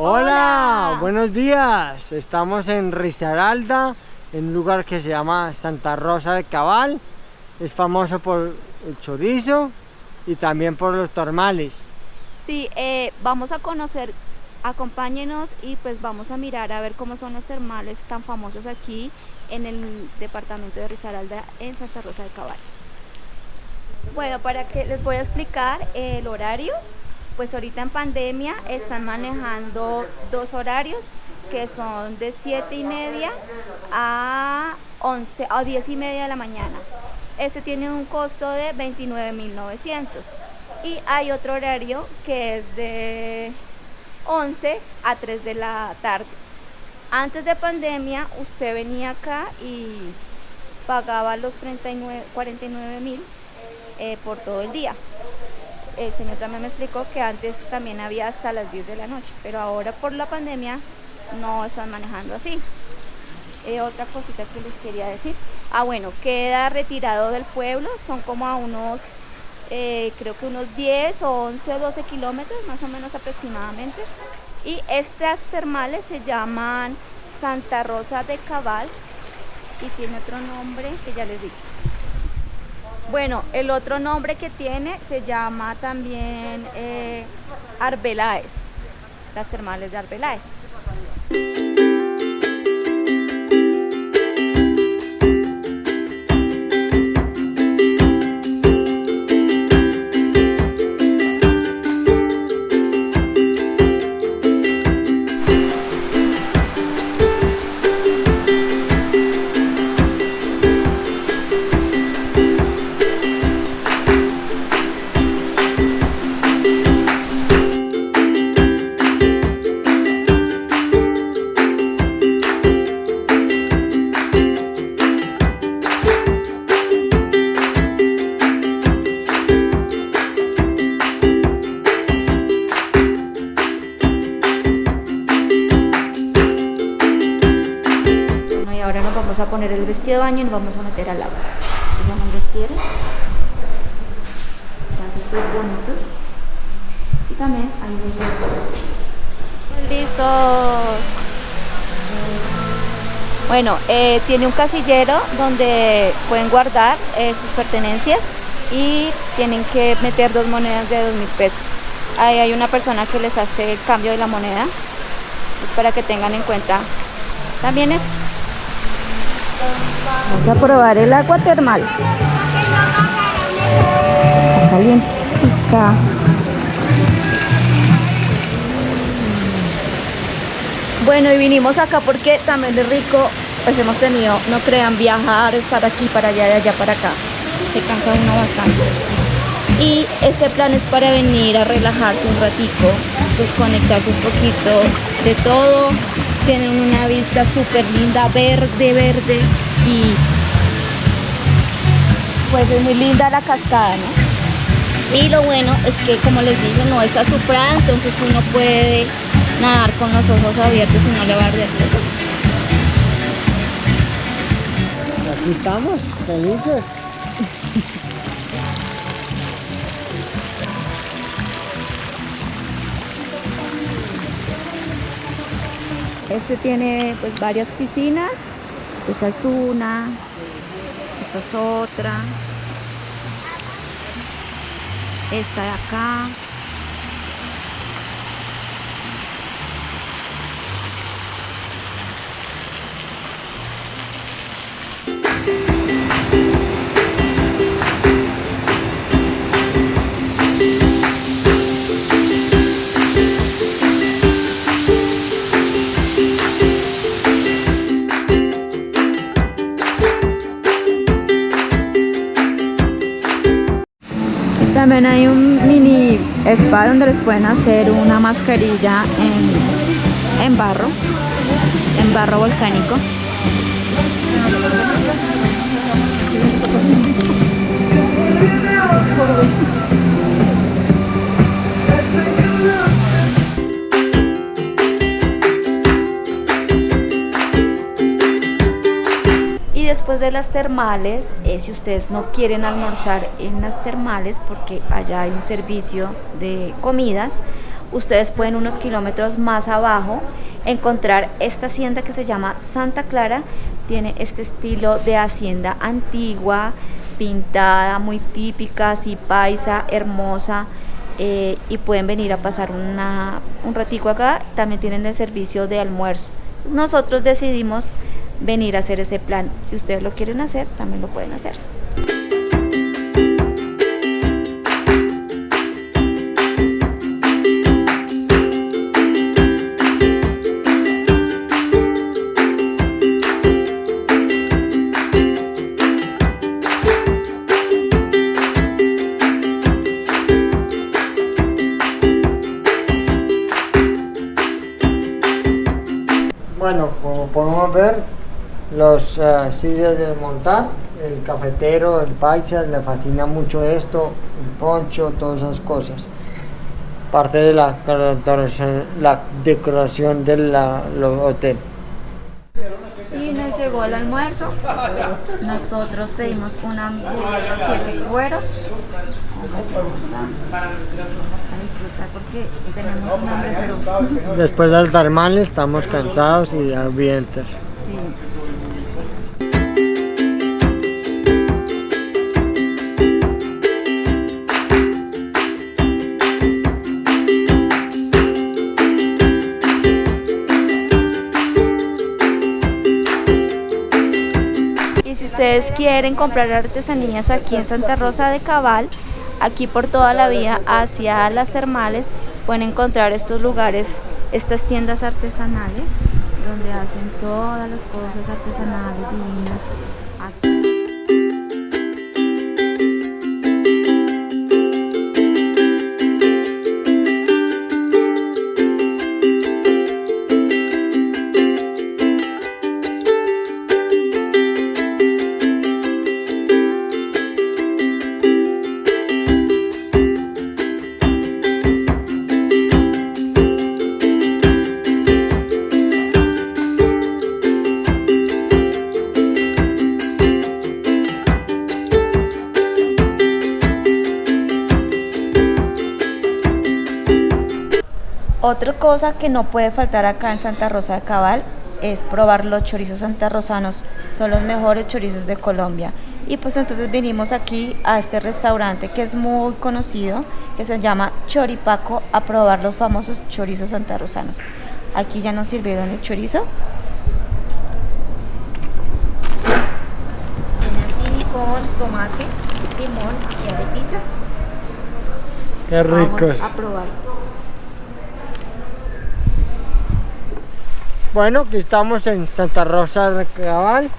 Hola, buenos días. Estamos en Risaralda, en un lugar que se llama Santa Rosa de Cabal. Es famoso por el chorizo y también por los termales. Sí, eh, vamos a conocer, acompáñenos y pues vamos a mirar a ver cómo son los termales tan famosos aquí en el departamento de Risaralda en Santa Rosa de Cabal. Bueno, para que les voy a explicar el horario, pues ahorita en pandemia están manejando dos horarios que son de 7 y media a 11 a 10 y media de la mañana. Este tiene un costo de 29.900 y hay otro horario que es de 11 a 3 de la tarde. Antes de pandemia usted venía acá y pagaba los 39, 49 mil eh, por todo el día. El señor también me explicó que antes también había hasta las 10 de la noche, pero ahora por la pandemia no están manejando así. Eh, otra cosita que les quería decir. Ah, bueno, queda retirado del pueblo, son como a unos, eh, creo que unos 10 o 11 o 12 kilómetros, más o menos aproximadamente. Y estas termales se llaman Santa Rosa de Cabal y tiene otro nombre que ya les digo. Bueno, el otro nombre que tiene se llama también eh, Arbeláez, las termales de Arbeláez. Poner el vestido de baño y nos vamos a meter al agua. Estos son los vestidores. Están súper bonitos. Y también hay unos rompers. ¡Listos! Bueno, eh, tiene un casillero donde pueden guardar eh, sus pertenencias y tienen que meter dos monedas de dos mil pesos. Ahí hay una persona que les hace el cambio de la moneda. Es para que tengan en cuenta también eso. Vamos a probar el agua termal. Está. Bueno, y vinimos acá porque también es rico, pues hemos tenido, no crean, viajar, estar aquí para allá, de allá para acá. Se cansa uno bastante. Y este plan es para venir a relajarse un ratico, desconectarse un poquito de todo. Tienen una vista súper linda, verde, verde y pues es muy linda la cascada, ¿no? Y lo bueno es que como les dije no es azufrada, entonces uno puede nadar con los ojos abiertos y no le va a arder los ojos. Aquí estamos, felices. Este tiene pues varias piscinas, esa es una, esta es otra, esta de acá. También hay un mini spa donde les pueden hacer una mascarilla en, en barro, en barro volcánico. De las termales, eh, si ustedes no quieren almorzar en las termales, porque allá hay un servicio de comidas, ustedes pueden unos kilómetros más abajo encontrar esta hacienda que se llama Santa Clara. Tiene este estilo de hacienda antigua, pintada, muy típica, así paisa, hermosa. Eh, y pueden venir a pasar una, un ratico acá. También tienen el servicio de almuerzo. Nosotros decidimos venir a hacer ese plan. Si ustedes lo quieren hacer, también lo pueden hacer. Uh, sillas de montar, el cafetero, el paisa, le fascina mucho esto, el poncho, todas esas cosas. Parte de la decoración, la decoración del hotel. Y nos llegó el almuerzo. Nosotros pedimos una hamburguesa siete cueros. Vamos a, a disfrutar porque tenemos un hambre feroz. Después del termal estamos cansados y hambrientos. Sí. Ustedes quieren comprar artesanías aquí en Santa Rosa de Cabal, aquí por toda la vía hacia las termales, pueden encontrar estos lugares, estas tiendas artesanales, donde hacen todas las cosas artesanales divinas. Aquí. Otra cosa que no puede faltar acá en Santa Rosa de Cabal es probar los chorizos santarrosanos. Son los mejores chorizos de Colombia. Y pues entonces vinimos aquí a este restaurante que es muy conocido, que se llama Choripaco, a probar los famosos chorizos santarrosanos. Aquí ya nos sirvieron el chorizo. Viene así con tomate, limón y arepita. Qué ricos. Vamos a probarlos. Bueno, aquí estamos en Santa Rosa de Cabal,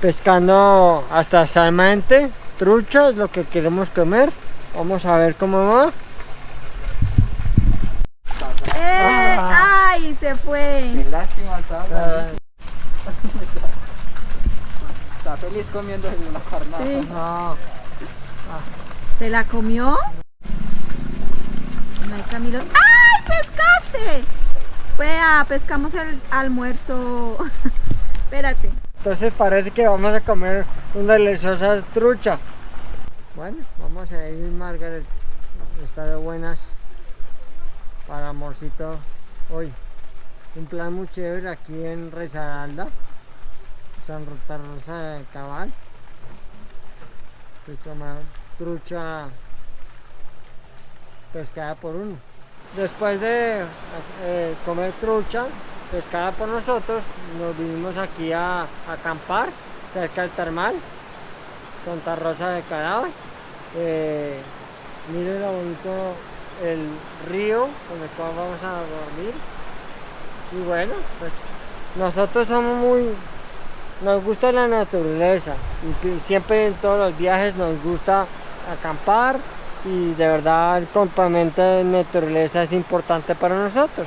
pescando hasta salmente, trucha, es lo que queremos comer. Vamos a ver cómo va. ¡Eh! Ah. ¡Ay! Se fue. Qué lástima, estaba Ah. Está feliz comiendo en la carnada. Sí. no. ¿Se la comió? No hay Camilo. ¡Ay! ¡Pescaste! Vea, pescamos el almuerzo. Espérate. Entonces parece que vamos a comer una deliciosa trucha. Bueno, vamos a ir Margaret. Está de buenas para amorcito hoy. Un plan muy chévere aquí en Rezaralda, Santa Rosa de Cabal. Pues tomar trucha pescada por uno. Después de eh, comer trucha pescada por nosotros, nos vinimos aquí a, acampar cerca del termal, Santa Rosa de Cadáver. Eh, miren lo bonito el río con el cual vamos a dormir. Y bueno, pues nosotros somos muy, nos gusta la naturaleza y siempre en todos los viajes nos gusta acampar y de verdad el complemento de naturaleza es importante para nosotros.